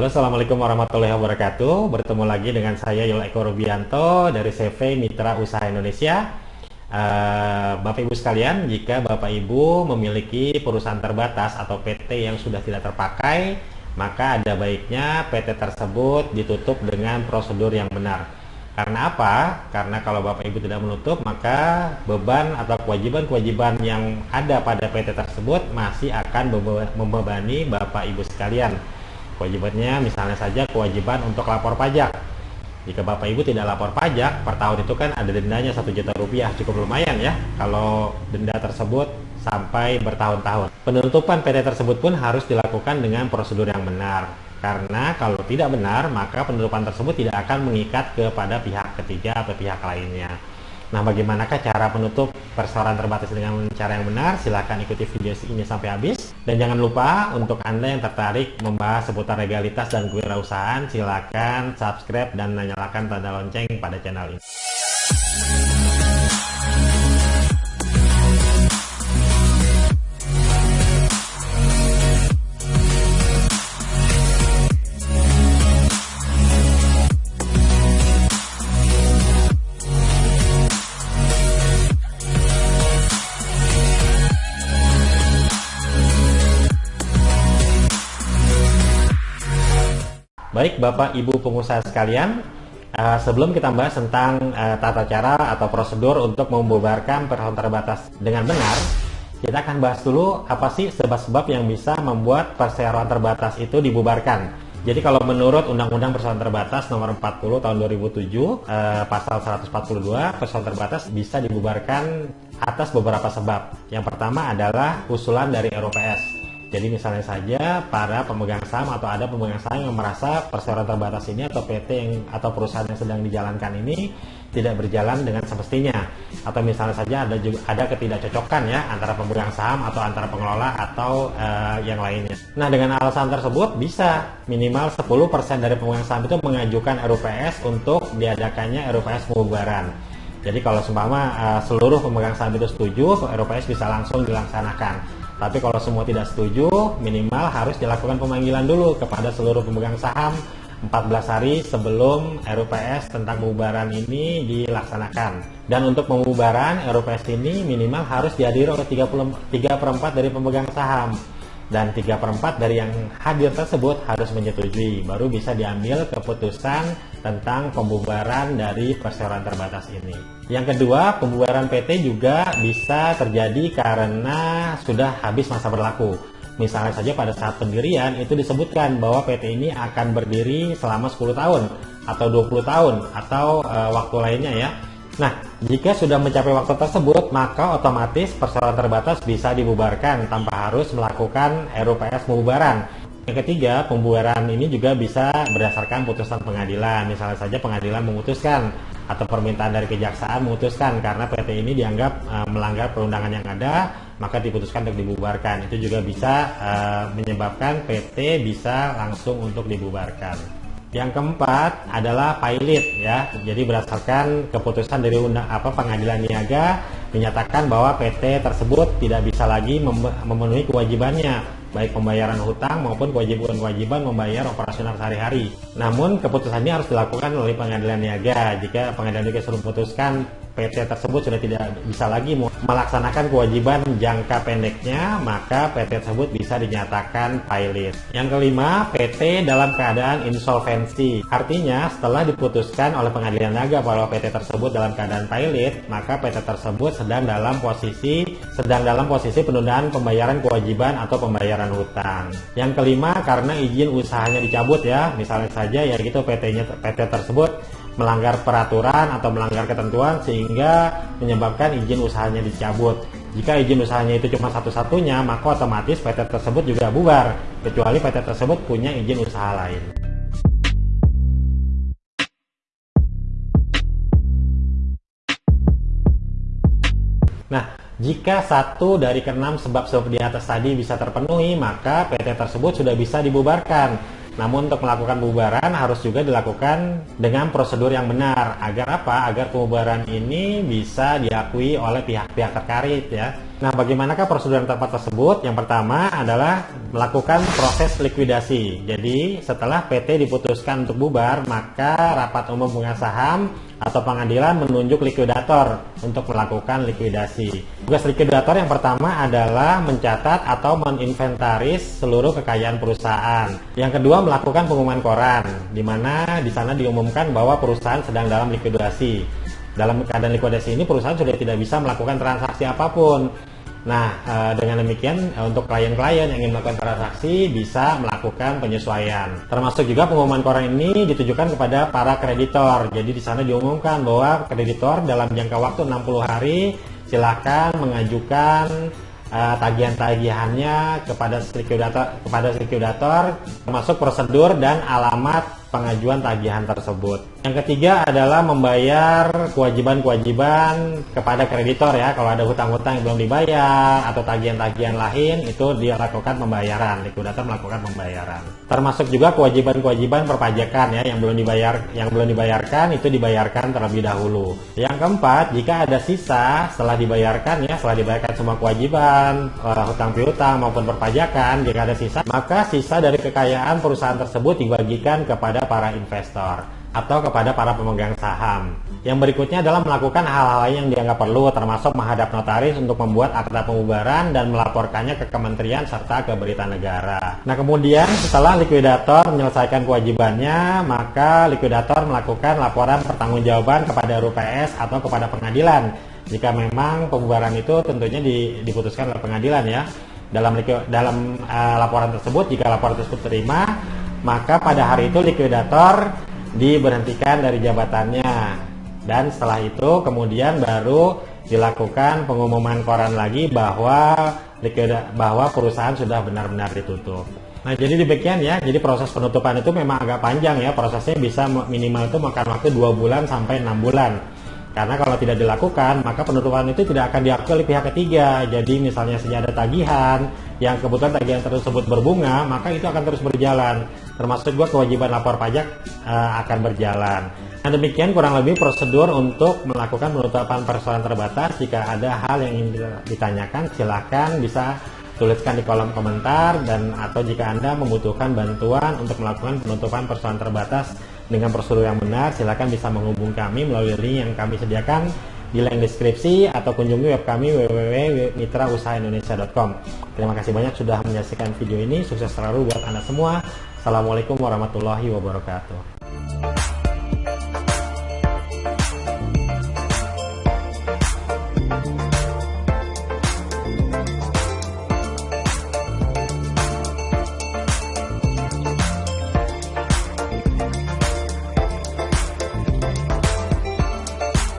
Halo Assalamualaikum warahmatullahi wabarakatuh. Bertemu lagi dengan saya Yul Eko Rubianto dari CV Mitra Usaha Indonesia. Uh, Bapak Ibu sekalian jika Bapak Ibu memiliki perusahaan terbatas atau PT yang sudah tidak terpakai maka ada baiknya PT tersebut ditutup dengan prosedur yang benar. Karena apa? Karena kalau Bapak Ibu tidak menutup maka beban atau kewajiban-kewajiban yang ada pada PT tersebut masih akan membebani Bapak Ibu sekalian kewajibannya misalnya saja kewajiban untuk lapor pajak. Jika Bapak Ibu tidak lapor pajak per tahun itu kan ada dendanya satu juta rupiah cukup lumayan ya kalau denda tersebut sampai bertahun-tahun. Penutupan PT tersebut pun harus dilakukan dengan prosedur yang benar. Karena kalau tidak benar maka penutupan tersebut tidak akan mengikat kepada pihak ketiga atau pihak lainnya Nah, bagaimanakah cara menutup persoalan terbatas dengan cara yang benar? Silahkan ikuti video ini sampai habis. Dan jangan lupa untuk Anda yang tertarik membahas seputar legalitas dan kewirausahaan, silahkan subscribe dan nyalakan tanda lonceng pada channel ini. Baik Bapak Ibu pengusaha sekalian, uh, sebelum kita bahas tentang uh, tata cara atau prosedur untuk membubarkan perusahaan terbatas dengan benar, kita akan bahas dulu apa sih sebab-sebab yang bisa membuat perseroan terbatas itu dibubarkan. Jadi kalau menurut Undang-Undang Perseroan Terbatas nomor 40 tahun 2007 eh, pasal 142 perseroan terbatas bisa dibubarkan atas beberapa sebab. Yang pertama adalah usulan dari ROPS. Jadi misalnya saja para pemegang saham atau ada pemegang saham yang merasa perseroan terbatas ini atau PT yang atau perusahaan yang sedang dijalankan ini tidak berjalan dengan semestinya atau misalnya saja ada juga ada ketidakcocokan ya antara pemegang saham atau antara pengelola atau uh, yang lainnya. Nah, dengan alasan tersebut bisa minimal 10% dari pemegang saham itu mengajukan RUPS untuk diadakannya RUPS pembubaran. Jadi kalau seumpama uh, seluruh pemegang saham itu setuju, RUPS bisa langsung dilaksanakan. Tapi kalau semua tidak setuju, minimal harus dilakukan pemanggilan dulu kepada seluruh pemegang saham 14 hari sebelum RUPS tentang pembubaran ini dilaksanakan. Dan untuk pembubaran RUPS ini minimal harus dihadiri oleh 33 per 4 dari pemegang saham dan 3 per 4 dari yang hadir tersebut harus menyetujui. Baru bisa diambil keputusan tentang pembubaran dari perseroan terbatas ini. Yang kedua pembubaran PT juga bisa terjadi karena sudah habis masa berlaku. Misalnya saja pada saat pendirian itu disebutkan bahwa PT ini akan berdiri selama 10 tahun atau 20 tahun atau e, waktu lainnya ya Nah, jika sudah mencapai waktu tersebut, maka otomatis persoalan terbatas bisa dibubarkan tanpa harus melakukan RUPS pembubaran. Yang ketiga, pembubaran ini juga bisa berdasarkan putusan pengadilan. Misalnya saja pengadilan memutuskan atau permintaan dari kejaksaan memutuskan karena PT ini dianggap uh, melanggar perundangan yang ada, maka diputuskan untuk dibubarkan. Itu juga bisa uh, menyebabkan PT bisa langsung untuk dibubarkan. Yang keempat adalah pilot ya. Jadi berdasarkan keputusan dari undang apa pengadilan niaga menyatakan bahwa PT tersebut tidak bisa lagi memenuhi kewajibannya baik pembayaran hutang maupun kewajiban-kewajiban membayar operasional sehari-hari. Namun keputusan ini harus dilakukan oleh pengadilan niaga. Jika pengadilan niaga sudah memutuskan PT tersebut sudah tidak bisa lagi melaksanakan kewajiban jangka pendeknya, maka PT tersebut bisa dinyatakan pilot. Yang kelima, PT dalam keadaan insolvensi. Artinya, setelah diputuskan oleh pengadilan naga bahwa PT tersebut dalam keadaan pilot, maka PT tersebut sedang dalam posisi sedang dalam posisi penundaan pembayaran kewajiban atau pembayaran hutang. Yang kelima, karena izin usahanya dicabut ya, misalnya saja ya gitu PT-nya PT tersebut melanggar peraturan atau melanggar ketentuan sehingga menyebabkan izin usahanya dicabut. Jika izin usahanya itu cuma satu-satunya, maka otomatis PT tersebut juga bubar, kecuali PT tersebut punya izin usaha lain. Nah, jika satu dari keenam sebab-sebab di atas tadi bisa terpenuhi, maka PT tersebut sudah bisa dibubarkan namun untuk melakukan pembubaran harus juga dilakukan dengan prosedur yang benar. Agar apa? Agar pembubaran ini bisa diakui oleh pihak-pihak terkait ya. Nah, bagaimanakah prosedur yang tepat tersebut? Yang pertama adalah melakukan proses likuidasi. Jadi, setelah PT diputuskan untuk bubar, maka rapat umum pemegang saham atau pengadilan menunjuk likuidator untuk melakukan likuidasi. Tugas likuidator yang pertama adalah mencatat atau meninventaris seluruh kekayaan perusahaan. Yang kedua, melakukan pengumuman koran, di mana di sana diumumkan bahwa perusahaan sedang dalam likuidasi. Dalam keadaan likuidasi ini perusahaan sudah tidak bisa melakukan transaksi apa pun Nah, eh, dengan demikian eh, untuk klien-klien yang ingin melakukan transaksi bisa melakukan penyesuaian. Termasuk juga pengumuman koran ini ditujukan kepada para kreditor. Jadi di sana diumumkan bahwa kreditor dalam jangka waktu 60 hari silakan mengajukan uh, tagihan-tagihannya kepada likuidator kepada likuidator termasuk prosedur dan alamat pengajuan tagihan tersebut. Yang ketiga adalah membayar kewajiban-kewajiban kepada kreditor ya. Kalau ada hutang-hutang yang belum dibayar atau tagihan-tagihan lain itu dia lakukan pembayaran, likuidator melakukan pembayaran. Termasuk juga kewajiban-kewajiban perpajakan ya yang belum dibayar yang belum dibayarkan itu dibayarkan terlebih dahulu. Yang keempat, jika ada sisa setelah dibayarkan ya, setelah dibayarkan semua kewajiban, uh, hutang piutang maupun perpajakan, jika ada sisa, maka sisa dari kekayaan perusahaan tersebut dibagikan kepada kepada para investor atau kepada para pemegang saham. Yang berikutnya adalah melakukan hal-hal yang dianggap perlu termasuk menghadap notaris untuk membuat akta pembubaran dan melaporkannya ke kementerian serta ke berita negara. Nah kemudian setelah likuidator menyelesaikan kewajibannya, maka likuidator melakukan laporan pertanggungjawaban kepada RUPS atau kepada pengadilan. Jika memang pembubaran itu tentunya diputuskan oleh pengadilan ya. Dalam dalam uh, laporan tersebut, jika laporan tersebut terima, maka pada hari itu likuidator diberhentikan dari jabatannya dan setelah itu kemudian baru dilakukan pengumuman koran lagi bahwa bahwa perusahaan sudah benar-benar ditutup. Nah jadi demikian ya, jadi proses penutupan itu memang agak panjang ya, prosesnya bisa minimal itu makan waktu dua bulan sampai enam bulan. Karena kalau tidak dilakukan, maka penutupan itu tidak akan diakui oleh pihak ketiga. Jadi misalnya saja ada tagihan, yang kebetulan tagihan tersebut berbunga, maka itu akan terus berjalan. Termasuk juga kewajiban lapor pajak uh, akan berjalan. Nah demikian kurang lebih prosedur untuk melakukan penutupan persoalan terbatas. Jika ada hal yang ingin ditanyakan, silakan bisa tuliskan di kolom komentar dan atau jika Anda membutuhkan bantuan untuk melakukan penutupan persoalan terbatas dengan prosedur yang benar, silakan bisa menghubungi kami melalui link yang kami sediakan di link deskripsi atau kunjungi web kami www.mitrausahaindonesia.com. Terima kasih banyak sudah menyaksikan video ini. Sukses selalu buat Anda semua. Assalamualaikum warahmatullahi wabarakatuh.